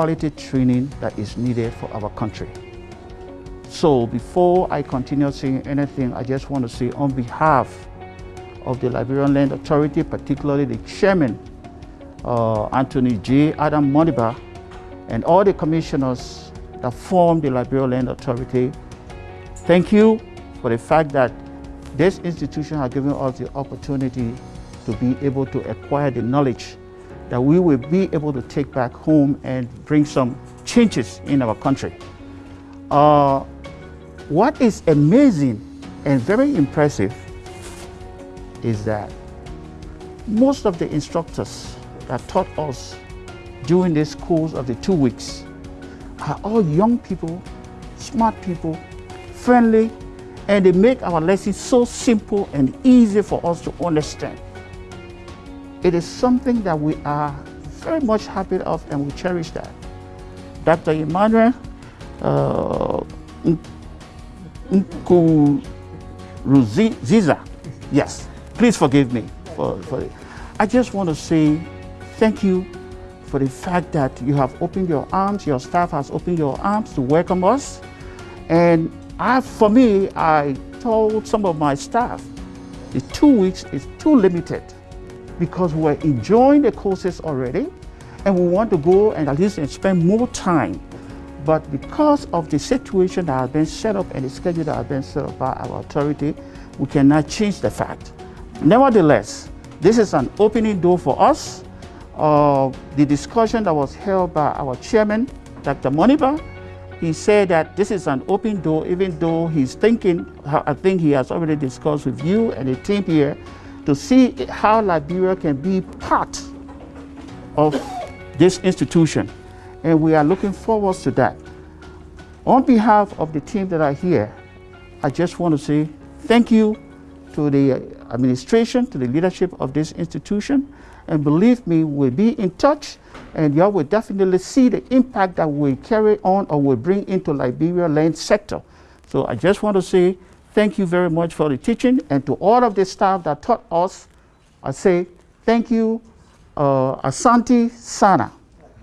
quality training that is needed for our country. So before I continue saying anything, I just want to say on behalf of the Liberian Land Authority, particularly the chairman, uh, Anthony J. Adam Moniba, and all the commissioners that form the Liberian Land Authority, thank you for the fact that this institution has given us the opportunity to be able to acquire the knowledge that we will be able to take back home and bring some changes in our country. Uh, what is amazing and very impressive is that most of the instructors that taught us during this course of the two weeks are all young people, smart people, friendly, and they make our lessons so simple and easy for us to understand. It is something that we are very much happy of and we cherish that. Dr. Emmanuel uh, yes, please forgive me for, for it. I just want to say thank you for the fact that you have opened your arms, your staff has opened your arms to welcome us. And I, for me, I told some of my staff, the two weeks is too limited because we're enjoying the courses already and we want to go and at least spend more time. But because of the situation that has been set up and the schedule that has been set up by our authority, we cannot change the fact. Nevertheless, this is an opening door for us. Uh, the discussion that was held by our chairman, Dr. Moniba, he said that this is an open door, even though he's thinking, I think he has already discussed with you and the team here, to see how Liberia can be part of this institution. And we are looking forward to that. On behalf of the team that are here, I just want to say thank you to the administration, to the leadership of this institution. And believe me, we'll be in touch and y'all will definitely see the impact that we carry on or will bring into Liberia land sector. So I just want to say Thank you very much for the teaching. And to all of the staff that taught us, I say thank you, uh, Asante Sana.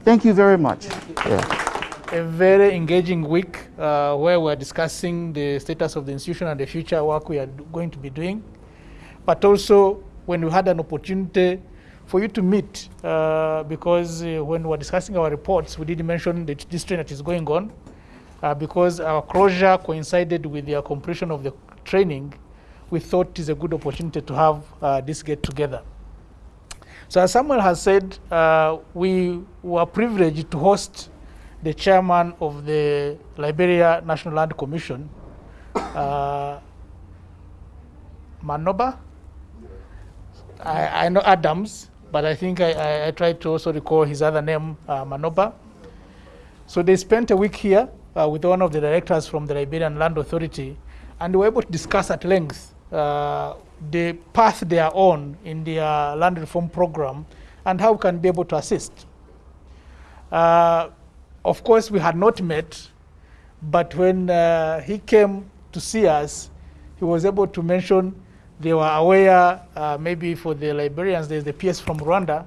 Thank you very much. Yeah. A very engaging week uh, where we're discussing the status of the institution and the future work we are going to be doing. But also when we had an opportunity for you to meet, uh, because uh, when we were discussing our reports, we did mention the district that is going on uh, because our closure coincided with the completion of the training, we thought it is a good opportunity to have uh, this get together. So as Samuel has said, uh, we were privileged to host the chairman of the Liberia National Land Commission, uh, Manobah. I, I, know Adams, but I think I, I, I, tried to also recall his other name, uh, Manobah. So they spent a week here uh, with one of the directors from the Liberian Land Authority, and we were able to discuss at length uh, the path they are on in their land reform program and how we can be able to assist. Uh, of course, we had not met, but when uh, he came to see us, he was able to mention they were aware, uh, maybe for the Liberians, there's the PS from Rwanda,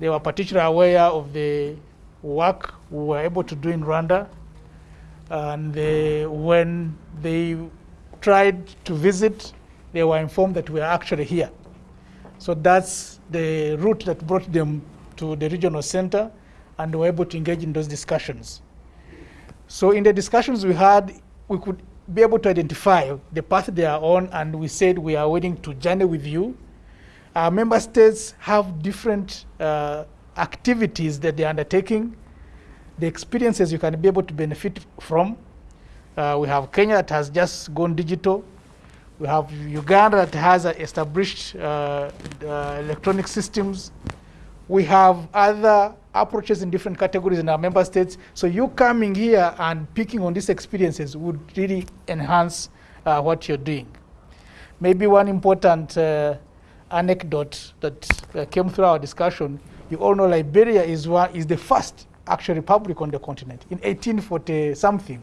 they were particularly aware of the work we were able to do in Rwanda and they, when they tried to visit, they were informed that we are actually here. So that's the route that brought them to the regional center, and were able to engage in those discussions. So in the discussions we had, we could be able to identify the path they are on, and we said we are willing to journey with you. Our member states have different uh, activities that they're undertaking the experiences you can be able to benefit from. Uh, we have Kenya that has just gone digital. We have Uganda that has established uh, electronic systems. We have other approaches in different categories in our member states. So you coming here and picking on these experiences would really enhance uh, what you're doing. Maybe one important uh, anecdote that uh, came through our discussion, you all know Liberia is, one, is the first actual republic on the continent in 1840 something.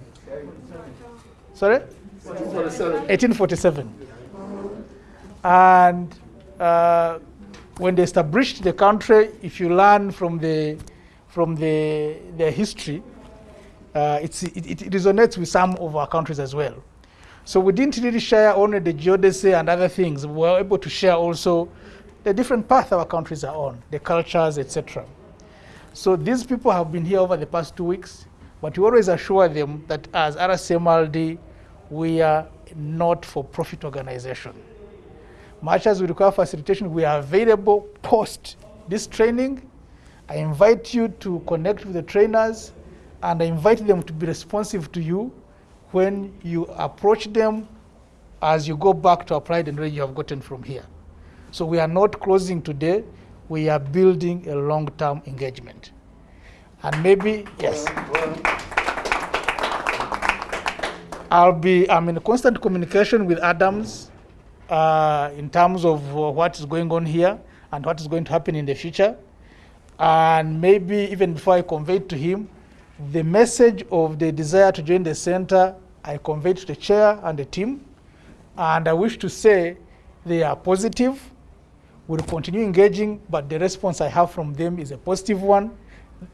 Sorry? 1847. And uh, when they established the country, if you learn from the from the, their history, uh, it, it resonates with some of our countries as well. So we didn't really share only the geodesy and other things. We were able to share also the different path our countries are on, the cultures, etc. So these people have been here over the past two weeks, but we always assure them that as RCMRD, we are not for profit organization. Much as we require facilitation, we are available post this training. I invite you to connect with the trainers and I invite them to be responsive to you when you approach them as you go back to apply the knowledge you have gotten from here. So we are not closing today, we are building a long-term engagement. And maybe, yes. I'll be, I'm in constant communication with Adams uh, in terms of uh, what is going on here and what is going to happen in the future. And maybe even before I convey to him, the message of the desire to join the center, I conveyed to the chair and the team. And I wish to say they are positive. We'll continue engaging, but the response I have from them is a positive one.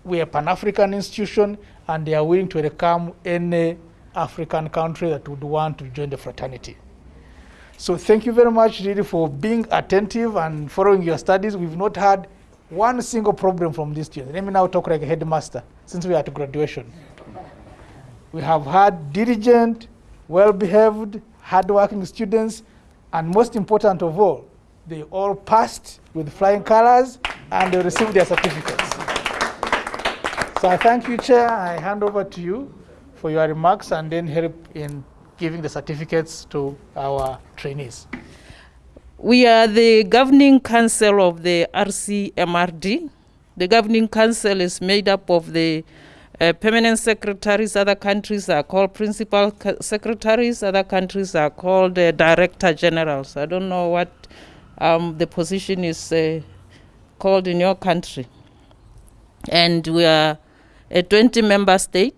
We are a Pan-African institution, and they are willing to welcome any African country that would want to join the fraternity. So thank you very much really for being attentive and following your studies. We've not had one single problem from these students. Let me now talk like a headmaster since we are at graduation. We have had diligent, well-behaved, hardworking students, and most important of all, they all passed with flying colors and they received their certificates. So I thank you, Chair. I hand over to you for your remarks and then help in giving the certificates to our trainees. We are the governing council of the RCMRD. The governing council is made up of the uh, permanent secretaries. Other countries are called principal secretaries. Other countries are called uh, director generals. I don't know what um, the position is uh, called in your country. And we are a 20 member state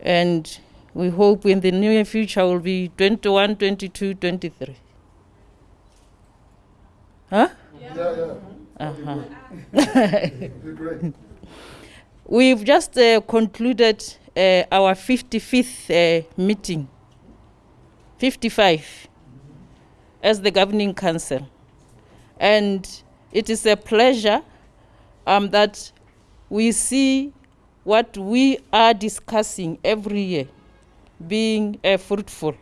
and we hope in the near future will be 21, 22, 23. Huh? Yeah, yeah. Uh-huh. We've just uh, concluded uh, our 55th uh, meeting, 55, as the governing council. And it is a pleasure um, that we see what we are discussing every year being uh, fruitful.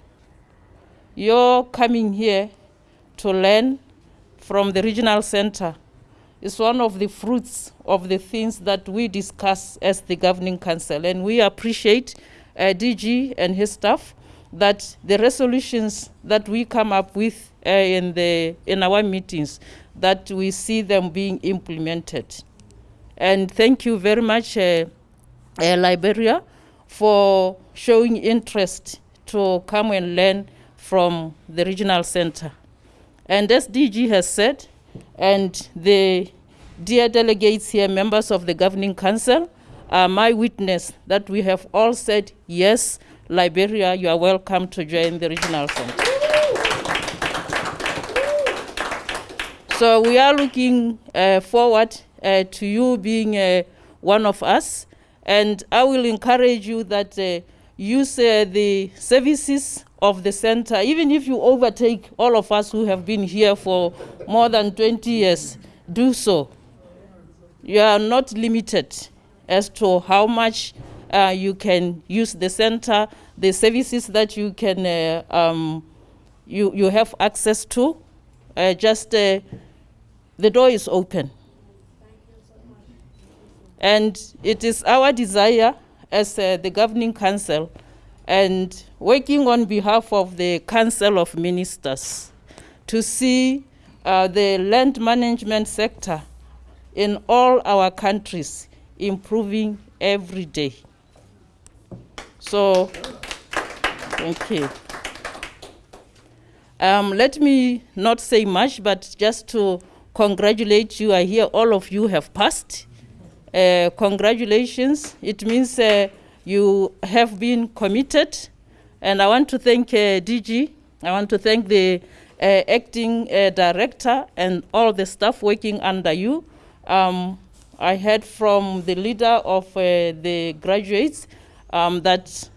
You're coming here to learn from the regional center is one of the fruits of the things that we discuss as the governing council. And we appreciate uh, DG and his staff that the resolutions that we come up with uh, in, the, in our meetings, that we see them being implemented. And thank you very much, uh, uh, Liberia, for showing interest to come and learn from the regional center. And as DG has said, and the dear delegates here, members of the governing council, are my witness that we have all said, yes, Liberia, you are welcome to join the regional center. so we are looking uh, forward uh, to you being uh, one of us. And I will encourage you that uh, use uh, the services of the center, even if you overtake all of us who have been here for more than 20 years, do so. You are not limited as to how much uh, you can use the center, the services that you can uh, um, you, you have access to. Uh, just uh, the door is open. And it is our desire as uh, the governing council and working on behalf of the Council of Ministers to see uh, the land management sector in all our countries improving every day. So, thank you. Um, let me not say much, but just to congratulate you. I hear all of you have passed. Uh, congratulations. It means uh, you have been committed. And I want to thank uh, DG. I want to thank the uh, acting uh, director and all the staff working under you. Um, I heard from the leader of uh, the graduates um, that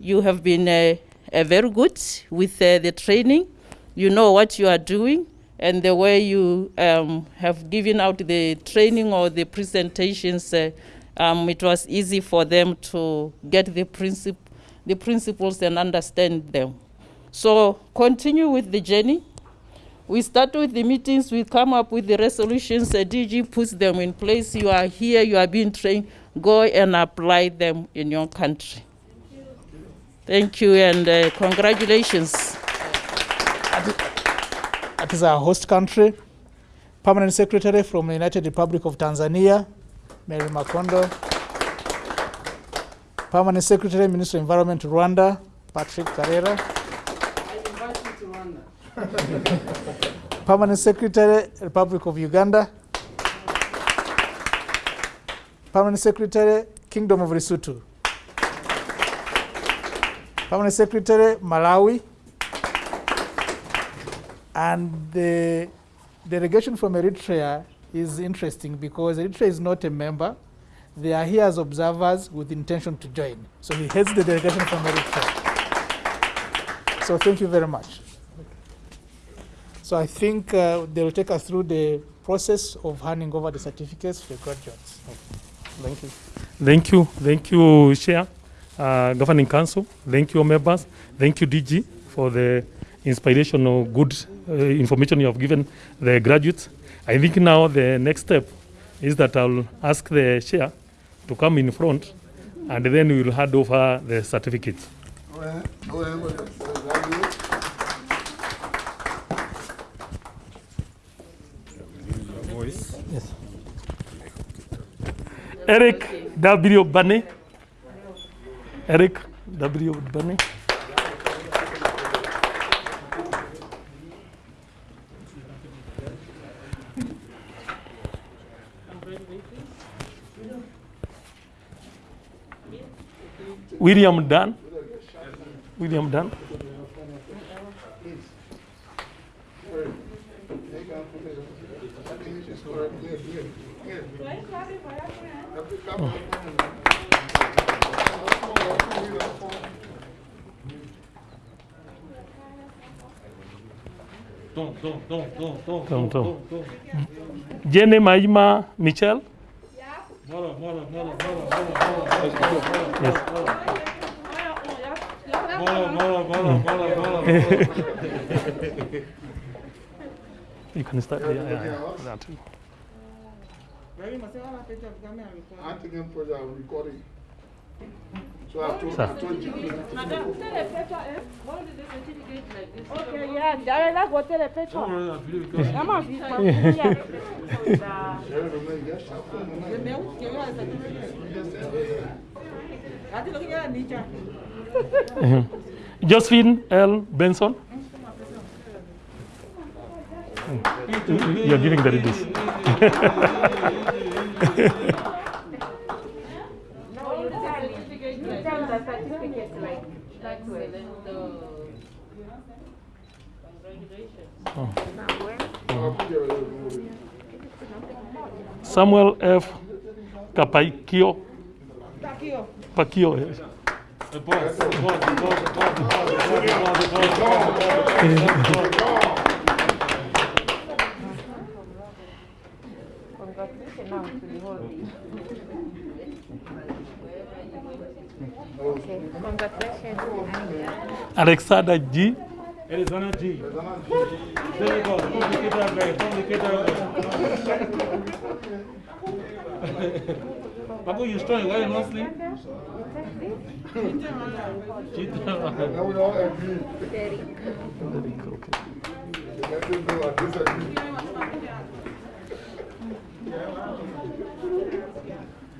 you have been uh, uh, very good with uh, the training. You know what you are doing, and the way you um, have given out the training or the presentations, uh, um, it was easy for them to get the, princip- the principles and understand them. So continue with the journey. We start with the meetings, we come up with the resolutions, the DG puts them in place. You are here, you are being trained, go and apply them in your country. Thank you and uh, congratulations. That is our host country. Permanent Secretary from the United Republic of Tanzania, Mary Makondo. Permanent Secretary, Minister of Environment, Rwanda, Patrick Karera. Permanent Secretary, Republic of Uganda. Permanent Secretary, Kingdom of Lesotho. Permanent Secretary, Malawi. And the delegation from Eritrea is interesting because Eritrea is not a member. They are here as observers with intention to join. So he heads the delegation from Eritrea. So thank you very much. So I think uh, they will take us through the process of handing over the certificates to the graduates. Thank you. Thank you, thank you, Chair, uh, Governing Council. Thank you, members. Thank you, DG, for the inspirational, good uh, information you have given the graduates. I think now the next step is that I'll ask the Chair to come in front, and then we will hand over the certificates. Eric W. Bunny. Eric W. Bunny. William Dunn. William Dunn. Tom, Tom. Jenny Maima Michel. Yes. You can start. Yeah, yeah, yeah. That. I think I'm for the recording. So I told, Sir. I told you. Okay, yeah, ndaweza kuotele pecho. Kama vipakulia. Josephine L. Benson. You're giving the Samuel F. Capaikio. Paquio. Alexandra G. G. Arizona G. Very good. Complicated way. Complicated way. Paco, you strong. Why you not sleep? Now we all agree. Let them know I disagree.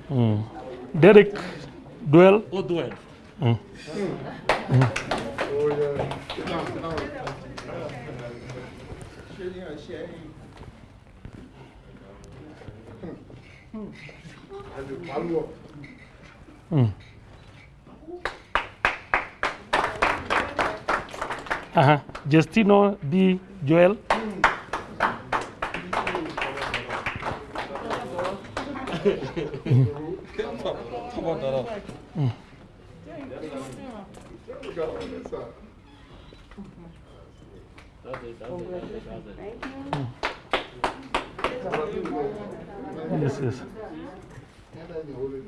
Mm. Derek Duell. Oh, do it. Mm. And the follow up. Uh-huh. Justino B. Joel. We got on this side. Yes, yes. And then you hold it.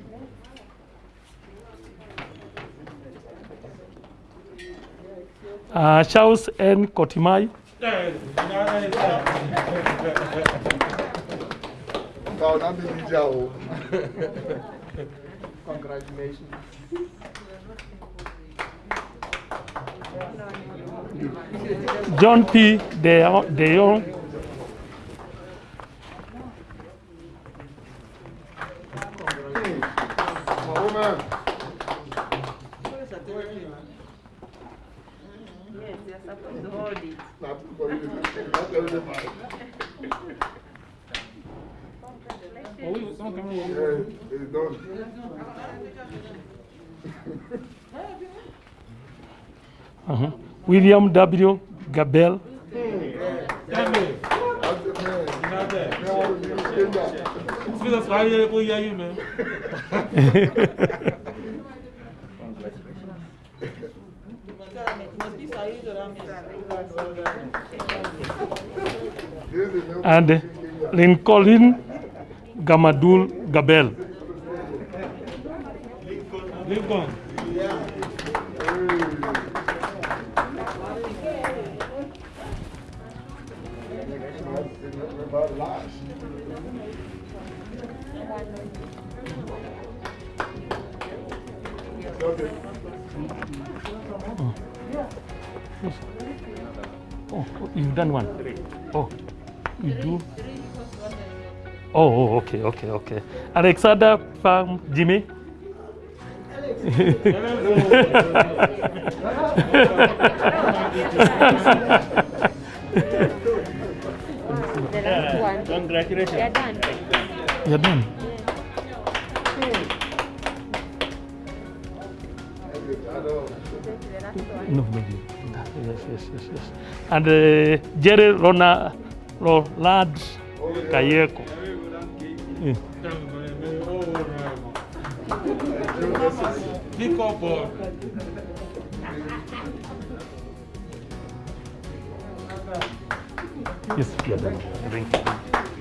Uh, Charles N. Kotimai. Now, not the ninja. Congratulations. John P. De, Jong, Uh-huh. William W. Gabel, and Lincoln Gamadul Gabel. Lincoln. Oh, you've done one. Oh, you do. Oh, oh, okay, okay, okay. Alexander from Jimmy. The last one. Congratulations. You're done. You're done. No, no, you- yes, yes, yes, yes. And uh, Jerry Rona, Rolad Kayeko. Yeah. Pick up uh, Yes. Thank you.